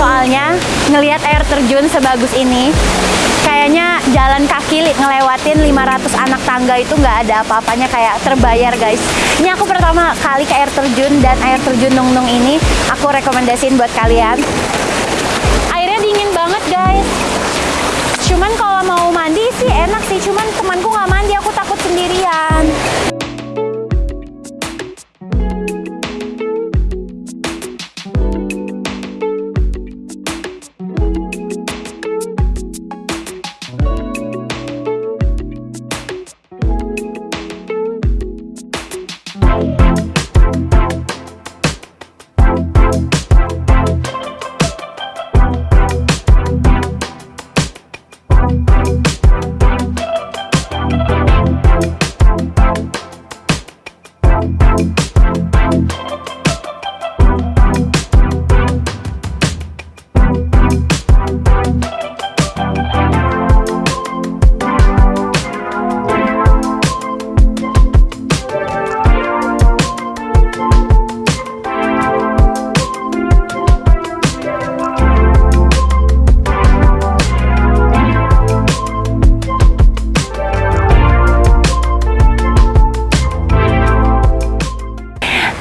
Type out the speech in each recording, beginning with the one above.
Soalnya ngelihat air terjun sebagus ini, kayaknya jalan kaki ngelewatin 500 anak tangga itu nggak ada apa-apanya kayak terbayar guys. Ini aku pertama kali ke air terjun dan air terjun Nung Nung ini aku rekomendasiin buat kalian. Airnya dingin banget guys. Cuman kalau mau mandi sih enak sih, cuman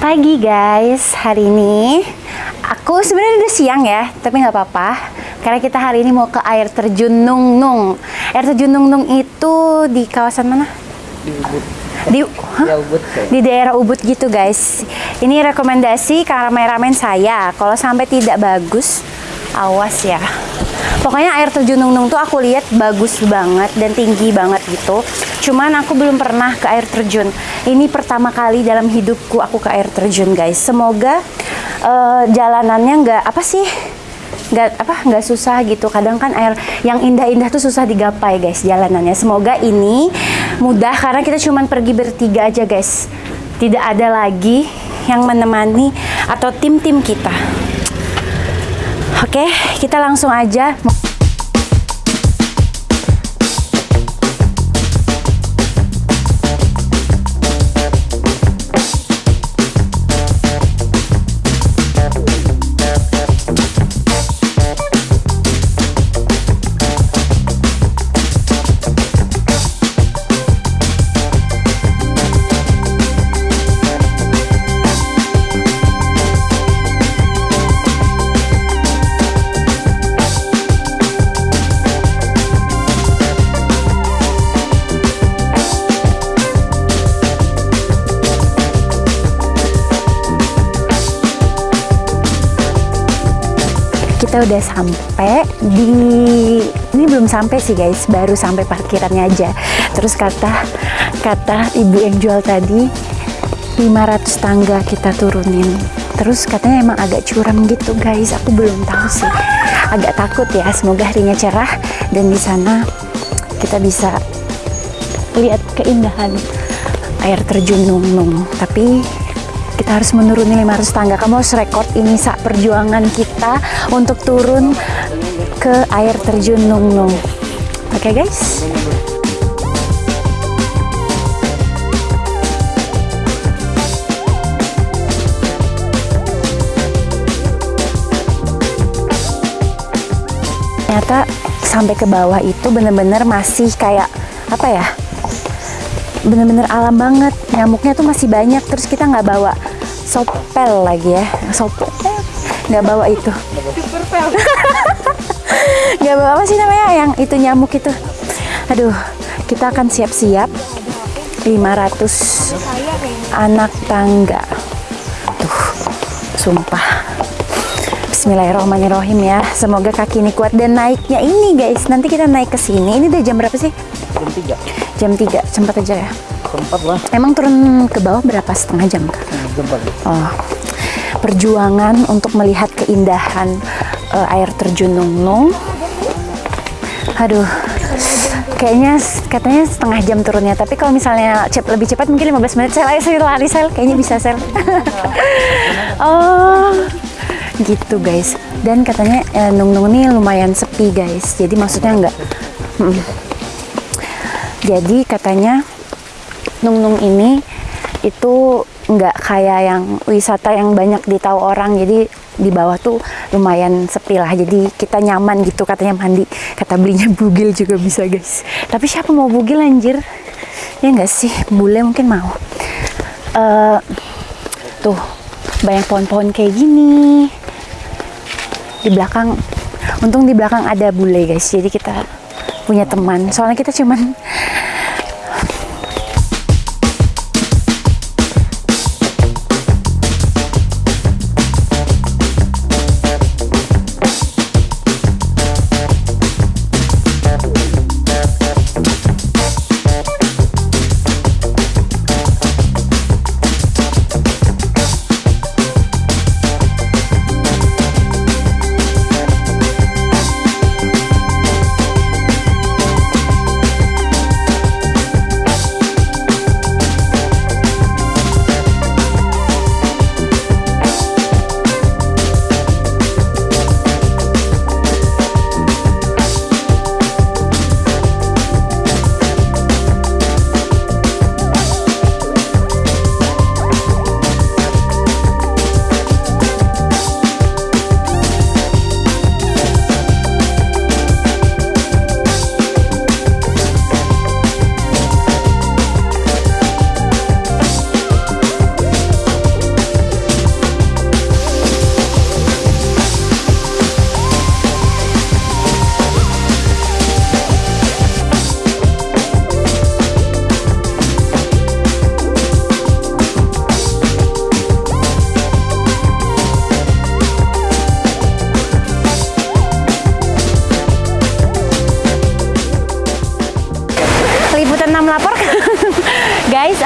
Pagi guys, hari ini aku sebenarnya udah siang ya, tapi nggak apa-apa karena kita hari ini mau ke air terjun Nung Nung. Air terjun Nung Nung itu di kawasan mana? di Ubud Di ya Ubud di daerah Ubud gitu guys. Ini rekomendasi kameramen saya. Kalau sampai tidak bagus, awas ya. Pokoknya air terjun Nung Nung tuh aku lihat bagus banget dan tinggi banget gitu. Cuman aku belum pernah ke air terjun. Ini pertama kali dalam hidupku aku ke air terjun guys. Semoga eh, jalanannya nggak apa sih nggak apa nggak susah gitu kadang kan air yang indah-indah tuh susah digapai guys jalanannya semoga ini mudah karena kita cuman pergi bertiga aja guys tidak ada lagi yang menemani atau tim-tim kita oke kita langsung aja udah sampai di ini belum sampai sih guys baru sampai parkirannya aja. Terus kata kata ibu yang jual tadi 500 tangga kita turunin. Terus katanya emang agak curam gitu guys aku belum tahu sih. Agak takut ya semoga harinya cerah dan di sana kita bisa lihat keindahan air terjun Nung Nung tapi kita harus menuruni 500 tangga. Kamu harus rekod ini saat perjuangan kita untuk turun ke air terjun Nung Nung. Oke guys? Ternyata sampai ke bawah itu bener-bener masih kayak apa ya bener-bener alam banget. Nyamuknya tuh masih banyak terus kita nggak bawa sopel lagi ya. Sopel nggak bawa itu. Nggak bawa apa sih namanya yang itu nyamuk itu? Aduh kita akan siap-siap. 500 anak tangga. Tuh sumpah. Bismillahirrahmanirrahim ya. Semoga kaki ini kuat dan naiknya ini guys. Nanti kita naik ke sini. Ini udah jam berapa sih? Jam tiga Jam 3. Sempat aja ya. sempat lah Emang turun ke bawah berapa setengah jam kak? sempat Oh, perjuangan untuk melihat keindahan eh, air terjun Nung Nung. Aduh, kayaknya katanya setengah jam turunnya. Tapi kalau misalnya cep- lebih cepat mungkin 15 menit. Sel, ayo saya lari sel. Kayaknya bisa sel. oh, gitu guys. Dan katanya eh, Nung Nung ini lumayan sepi guys. Jadi maksudnya enggak. Jadi katanya Nung Nung ini itu nggak kayak yang wisata yang banyak ditahu orang. Jadi di bawah tuh lumayan sepi lah. Jadi kita nyaman gitu katanya mandi. Kata belinya bugil juga bisa guys. Tapi siapa mau bugil anjir? Ya enggak sih? Bule mungkin mau. Uh, tuh banyak pohon-pohon kayak gini. Di belakang untung di belakang ada bule guys. Jadi kita punya teman. Soalnya kita cuman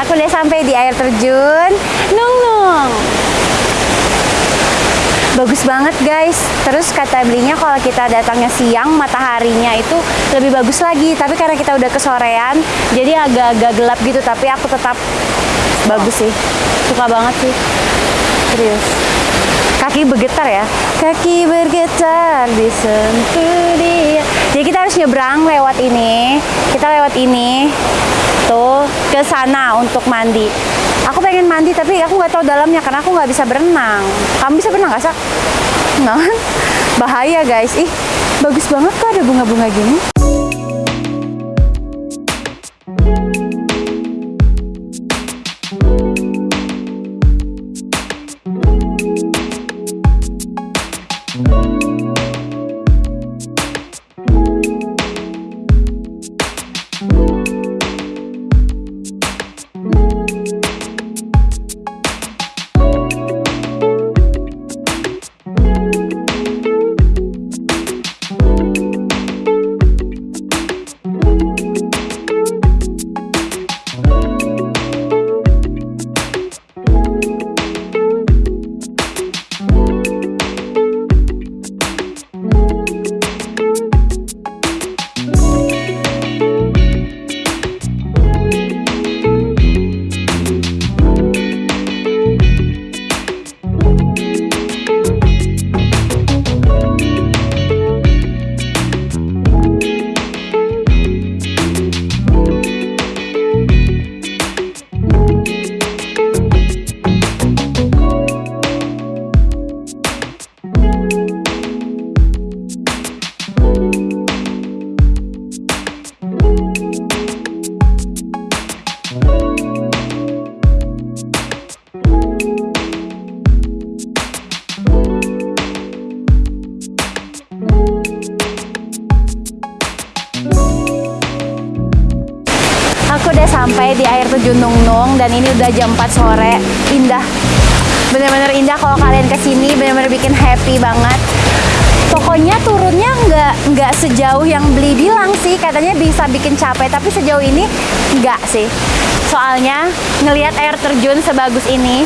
aku udah sampai di air terjun Nung Nung. Bagus banget guys. Terus kata belinya kalau kita datangnya siang, mataharinya itu lebih bagus lagi. Tapi karena kita udah kesorean, jadi agak-agak gelap gitu. Tapi aku tetap bagus sih. Suka banget sih. Serius. Kaki bergetar ya. Kaki bergetar disentuh dia. Jadi kita harus nyebrang lewat ini. Kita lewat ini tuh ke sana untuk mandi. Aku pengen mandi tapi aku nggak tahu dalamnya karena aku nggak bisa berenang. Kamu bisa berenang nggak sih? Nggak? Bahaya guys. Ih, bagus banget kok ada bunga-bunga gini. Sampai di air terjun Nung Nung dan ini udah jam 4 sore. Indah. Bener-bener indah kalau kalian ke sini, bener-bener bikin happy banget. Pokoknya turunnya nggak nggak sejauh yang beli bilang sih, katanya bisa bikin capek, tapi sejauh ini nggak sih. Soalnya ngelihat air terjun sebagus ini,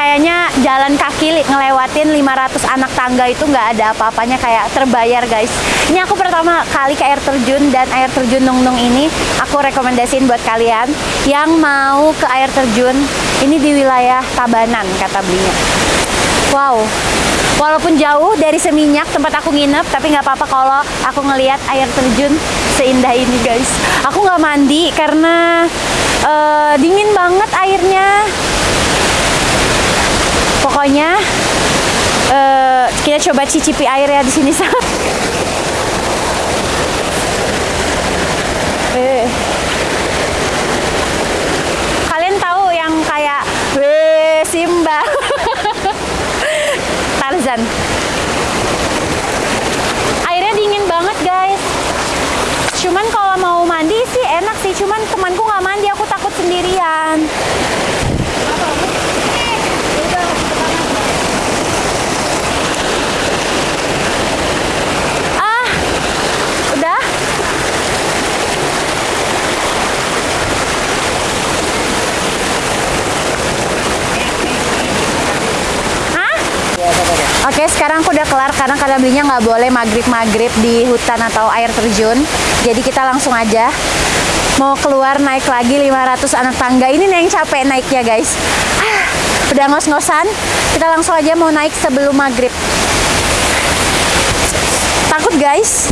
kayaknya jalan kaki ngelewatin 500 anak tangga itu nggak ada apa-apanya kayak terbayar guys. Ini aku pertama kali ke air terjun dan air terjun Nung Nung ini aku rekomendasiin buat kalian yang mau ke air terjun. Ini di wilayah Tabanan kata belinya. Wow. Walaupun jauh dari Seminyak tempat aku nginep tapi nggak apa-apa kalau aku ngelihat air terjun seindah ini guys. Aku nggak mandi karena uh, dingin banget airnya pokoknya eh, kita coba cicipi air ya di sini Sam. Eh. Kalian tahu yang kayak Weh Simba? Tarzan. Airnya dingin banget guys. Cuman kalau mau mandi sih enak sih. Cuman temanku nggak mandi aku takut sendirian Ah Udah Hah? Oke, sekarang aku udah kelar karena kadang belinya nggak boleh maghrib-maghrib di hutan atau air terjun. Jadi kita langsung aja mau keluar naik lagi 500 anak tangga. Ini nih yang capek naiknya guys. Ah, udah ngos-ngosan, kita langsung aja mau naik sebelum maghrib. Takut guys?